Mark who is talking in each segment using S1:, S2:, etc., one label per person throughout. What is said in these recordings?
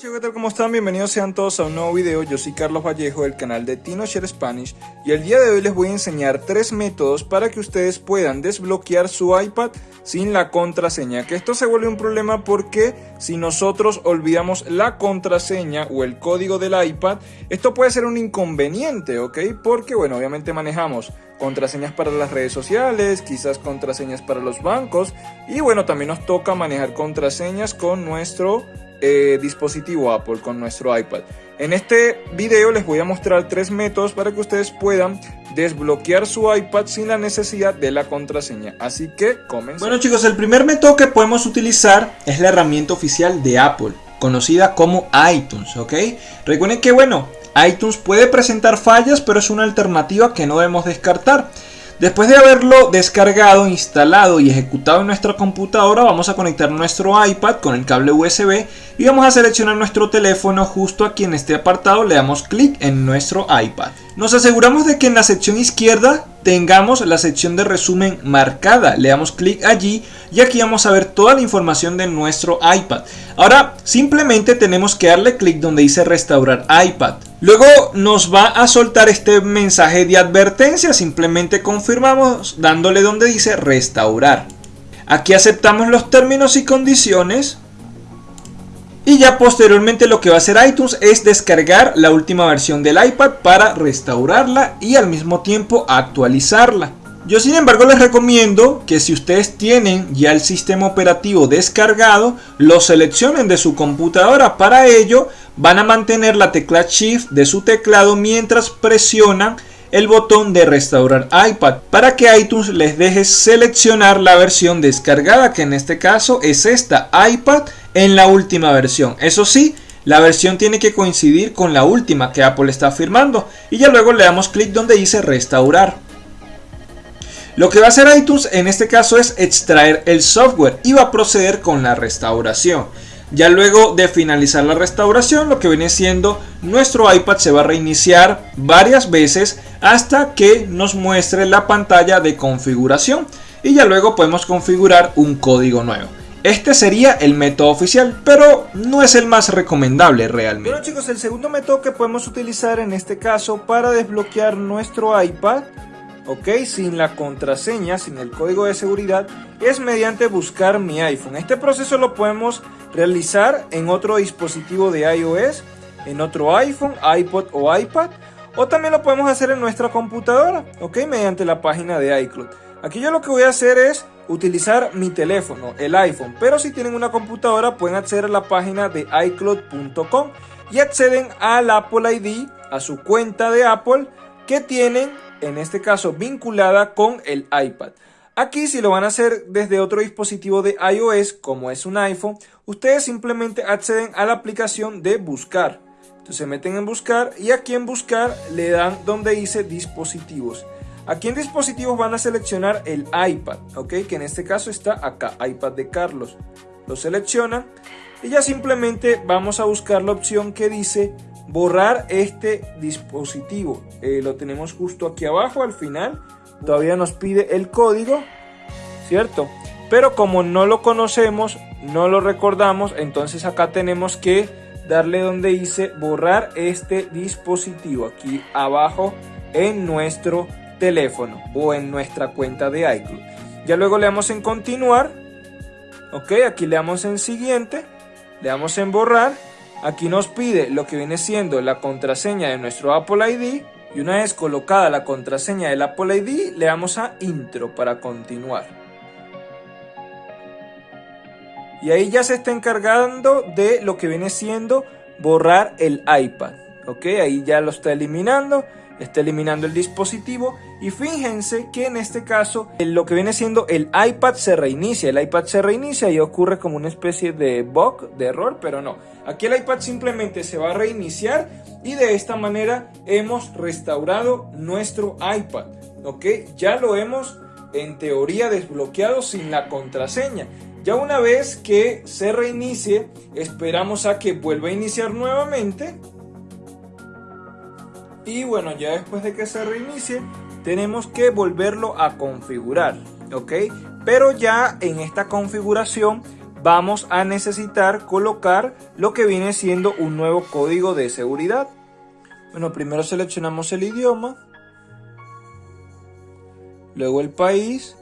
S1: chicos, ¿qué tal? ¿Cómo están? Bienvenidos sean todos a un nuevo video. Yo soy Carlos Vallejo del canal de TinoShare Spanish y el día de hoy les voy a enseñar tres métodos para que ustedes puedan desbloquear su iPad sin la contraseña. Que esto se vuelve un problema porque si nosotros olvidamos la contraseña o el código del iPad, esto puede ser un inconveniente, ¿ok? Porque, bueno, obviamente manejamos contraseñas para las redes sociales, quizás contraseñas para los bancos y, bueno, también nos toca manejar contraseñas con nuestro eh, dispositivo Apple con nuestro iPad. En este video les voy a mostrar tres métodos para que ustedes puedan desbloquear su iPad sin la necesidad de la contraseña. Así que comencemos.
S2: Bueno chicos, el primer método que podemos utilizar es la herramienta oficial de Apple, conocida como iTunes, ¿ok? Recuerden que bueno, iTunes puede presentar fallas, pero es una alternativa que no debemos descartar. Después de haberlo descargado, instalado y ejecutado en nuestra computadora, vamos a conectar nuestro iPad con el cable USB y vamos a seleccionar nuestro teléfono justo aquí en este apartado, le damos clic en nuestro iPad. Nos aseguramos de que en la sección izquierda tengamos la sección de resumen marcada, le damos clic allí y aquí vamos a ver toda la información de nuestro iPad. Ahora simplemente tenemos que darle clic donde dice restaurar iPad. Luego nos va a soltar este mensaje de advertencia, simplemente confirmamos dándole donde dice restaurar. Aquí aceptamos los términos y condiciones. Y ya posteriormente lo que va a hacer iTunes es descargar la última versión del iPad para restaurarla y al mismo tiempo actualizarla. Yo sin embargo les recomiendo que si ustedes tienen ya el sistema operativo descargado, lo seleccionen de su computadora. Para ello van a mantener la tecla Shift de su teclado mientras presionan el botón de restaurar iPad para que iTunes les deje seleccionar la versión descargada que en este caso es esta iPad en la última versión. Eso sí, la versión tiene que coincidir con la última que Apple está firmando y ya luego le damos clic donde dice restaurar. Lo que va a hacer iTunes en este caso es extraer el software y va a proceder con la restauración. Ya luego de finalizar la restauración, lo que viene siendo nuestro iPad se va a reiniciar varias veces hasta que nos muestre la pantalla de configuración y ya luego podemos configurar un código nuevo. Este sería el método oficial, pero no es el más recomendable realmente.
S1: Bueno chicos, el segundo método que podemos utilizar en este caso para desbloquear nuestro iPad ok, sin la contraseña, sin el código de seguridad, es mediante buscar mi iPhone. Este proceso lo podemos realizar en otro dispositivo de iOS, en otro iPhone, iPod o iPad, o también lo podemos hacer en nuestra computadora, ok, mediante la página de iCloud. Aquí yo lo que voy a hacer es utilizar mi teléfono, el iPhone, pero si tienen una computadora pueden acceder a la página de iCloud.com y acceden al Apple ID, a su cuenta de Apple que tienen en este caso vinculada con el iPad. Aquí si lo van a hacer desde otro dispositivo de iOS como es un iPhone, ustedes simplemente acceden a la aplicación de buscar. Entonces se meten en buscar y aquí en buscar le dan donde dice dispositivos. Aquí en dispositivos van a seleccionar el iPad, ¿ok? Que en este caso está acá, iPad de Carlos. Lo seleccionan y ya simplemente vamos a buscar la opción que dice borrar este dispositivo. Eh, lo tenemos justo aquí abajo al final. Todavía nos pide el código, ¿cierto? Pero como no lo conocemos, no lo recordamos, entonces acá tenemos que darle donde dice borrar este dispositivo aquí abajo en nuestro teléfono o en nuestra cuenta de iCloud. Ya luego le damos en continuar. Ok, aquí le damos en siguiente. Le damos en borrar Aquí nos pide lo que viene siendo la contraseña de nuestro Apple ID y una vez colocada la contraseña del Apple ID le damos a intro para continuar. Y ahí ya se está encargando de lo que viene siendo borrar el iPad. Ok, ahí ya lo está eliminando está eliminando el dispositivo y fíjense que en este caso lo que viene siendo el iPad se reinicia, el iPad se reinicia y ocurre como una especie de bug, de error, pero no. Aquí el iPad simplemente se va a reiniciar y de esta manera hemos restaurado nuestro iPad, ¿ok? Ya lo hemos en teoría desbloqueado sin la contraseña. Ya una vez que se reinicie, esperamos a que vuelva a iniciar nuevamente y bueno ya después de que se reinicie tenemos que volverlo a configurar ok pero ya en esta configuración vamos a necesitar colocar lo que viene siendo un nuevo código de seguridad. Bueno, primero seleccionamos el idioma, luego el país.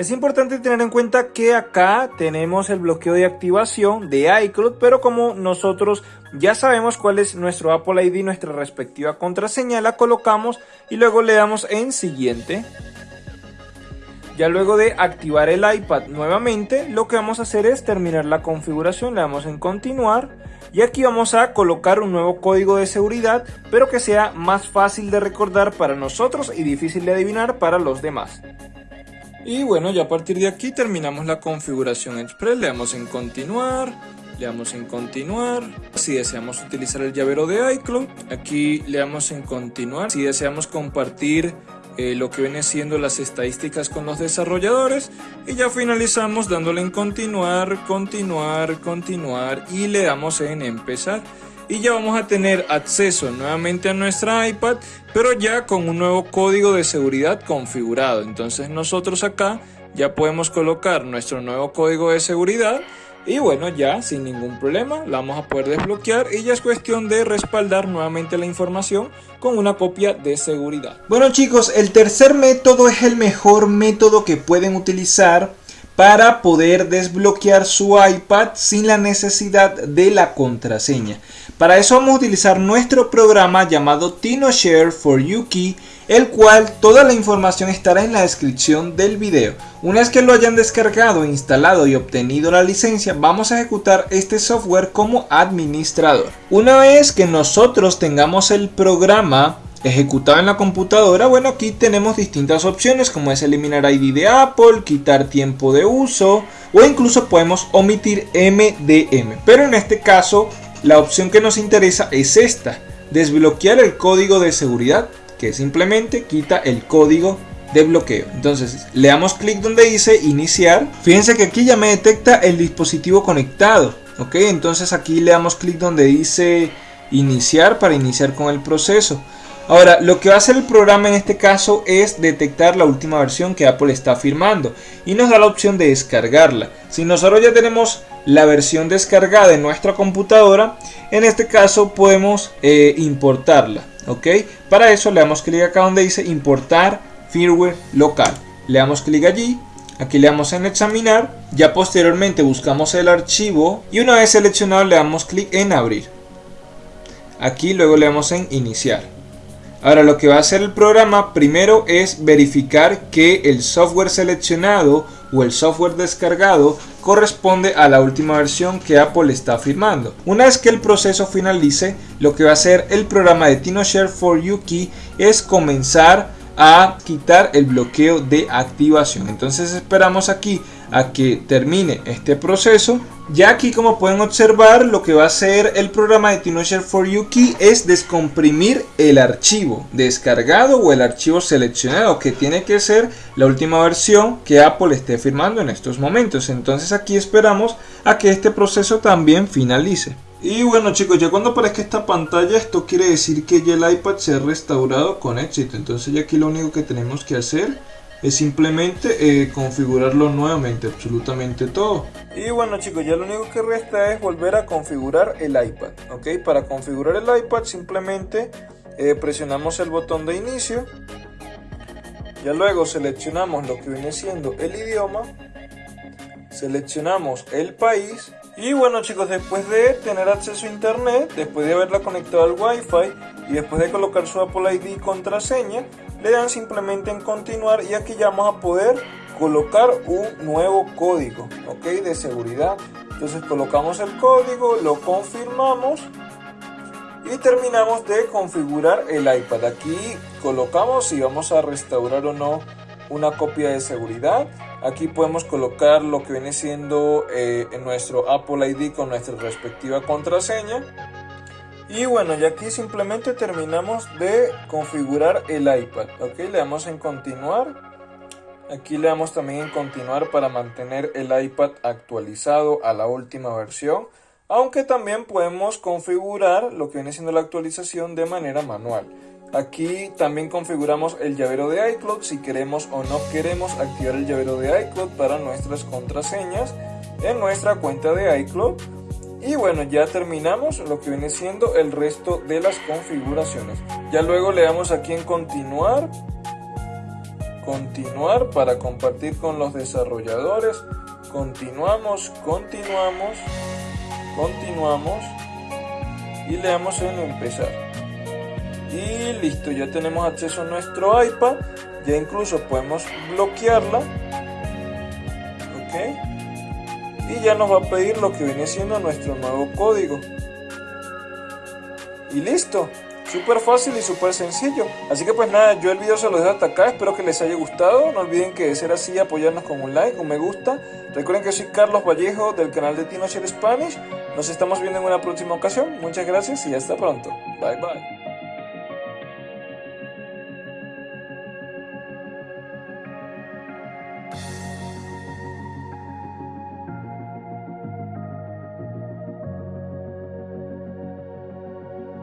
S1: Es importante tener en cuenta que acá tenemos el bloqueo de activación de iCloud, pero como nosotros ya sabemos cuál es nuestro Apple ID, nuestra respectiva contraseña, la colocamos y luego le damos en siguiente. Ya luego de activar el iPad nuevamente, lo que vamos a hacer es terminar la configuración, le damos en continuar y aquí vamos a colocar un nuevo código de seguridad, pero que sea más fácil de recordar para nosotros y difícil de adivinar para los demás. Y bueno, ya a partir de aquí terminamos la configuración express, le damos en continuar, le damos en continuar. Si deseamos utilizar el llavero de iCloud, aquí le damos en continuar. Si deseamos compartir eh, lo que viene siendo las estadísticas con los desarrolladores y ya finalizamos dándole en continuar, continuar, continuar y le damos en empezar y ya vamos a tener acceso nuevamente a nuestra iPad pero ya con un nuevo código de seguridad configurado entonces nosotros acá ya podemos colocar nuestro nuevo código de seguridad y bueno, ya sin ningún problema la vamos a poder desbloquear y ya es cuestión de respaldar nuevamente la información con una copia de seguridad.
S2: Bueno chicos, el tercer método es el mejor método que pueden utilizar para poder desbloquear su iPad sin la necesidad de la contraseña. Para eso vamos a utilizar nuestro programa llamado TinoShare for YuKey el cual toda la información estará en la descripción del video. Una vez que lo hayan descargado, instalado y obtenido la licencia, vamos a ejecutar este software como administrador. Una vez que nosotros tengamos el programa ejecutado en la computadora, bueno aquí tenemos distintas opciones como es eliminar ID de Apple, quitar tiempo de uso o incluso podemos omitir MDM. Pero en este caso la opción que nos interesa es esta, desbloquear el código de seguridad que simplemente quita el código de bloqueo. Entonces le damos clic donde dice iniciar. Fíjense que aquí ya me detecta el dispositivo conectado. Ok, entonces aquí le damos clic donde dice iniciar para iniciar con el proceso. Ahora, lo que va a hacer el programa en este caso es detectar la última versión que Apple está firmando y nos da la opción de descargarla. Si nosotros ya tenemos la versión descargada en nuestra computadora, en este caso podemos eh, importarla ok para eso le damos clic acá donde dice importar firmware local. Le damos clic allí aquí le damos en examinar ya posteriormente buscamos el archivo y una vez seleccionado le damos clic en abrir. Aquí luego le damos en iniciar ahora lo que va a hacer el programa primero es verificar que el software seleccionado o el software descargado corresponde a la última versión que Apple está firmando. Una vez que el proceso finalice, lo que va a hacer el programa de TinoShare for Yuki es comenzar a quitar el bloqueo de activación. Entonces esperamos aquí a que termine este proceso. Ya aquí como pueden observar lo que va a hacer el programa de TinoShare for Yuki es descomprimir el archivo descargado o el archivo seleccionado que tiene que ser la última versión que Apple esté firmando en estos momentos. Entonces aquí esperamos a que este proceso también finalice. Y bueno chicos, ya cuando aparezca esta pantalla esto quiere decir que ya el iPad se ha restaurado con éxito. Entonces ya aquí lo único que tenemos que hacer es simplemente eh, configurarlo nuevamente, absolutamente todo.
S1: Y bueno chicos, ya lo único que resta es volver a configurar el iPad, ¿ok? Para configurar el iPad simplemente eh, presionamos el botón de inicio, ya luego seleccionamos lo que viene siendo el idioma, seleccionamos el país y bueno chicos, después de tener acceso a internet, después de haberla conectado al wifi y después de colocar su Apple ID y contraseña, le dan simplemente en continuar y aquí ya vamos a poder colocar un nuevo código ok de seguridad. Entonces colocamos el código lo confirmamos y terminamos de configurar el iPad. Aquí colocamos si vamos a restaurar o no una copia de seguridad. Aquí podemos colocar lo que viene siendo eh, nuestro Apple ID con nuestra respectiva contraseña y bueno, ya aquí simplemente terminamos de configurar el iPad. Ok, le damos en continuar. Aquí le damos también en continuar para mantener el iPad actualizado a la última versión. Aunque también podemos configurar lo que viene siendo la actualización de manera manual. Aquí también configuramos el llavero de iCloud si queremos o no queremos activar el llavero de iCloud para nuestras contraseñas en nuestra cuenta de iCloud. Y bueno, ya terminamos lo que viene siendo el resto de las configuraciones. Ya luego le damos aquí en continuar. Continuar para compartir con los desarrolladores. Continuamos, continuamos, continuamos. Y le damos en empezar. Y listo, ya tenemos acceso a nuestro iPad. Ya incluso podemos bloquearla. Ok y ya nos va a pedir lo que viene siendo nuestro nuevo código. Y listo, súper fácil y súper sencillo. Así que pues nada, yo el video se lo dejo hasta acá, espero que les haya gustado. No olviden que de ser así apoyarnos con un like, un me gusta. Recuerden que soy Carlos Vallejo del canal de Tino Spanish. Nos estamos viendo en una próxima ocasión. Muchas gracias y hasta pronto. Bye bye.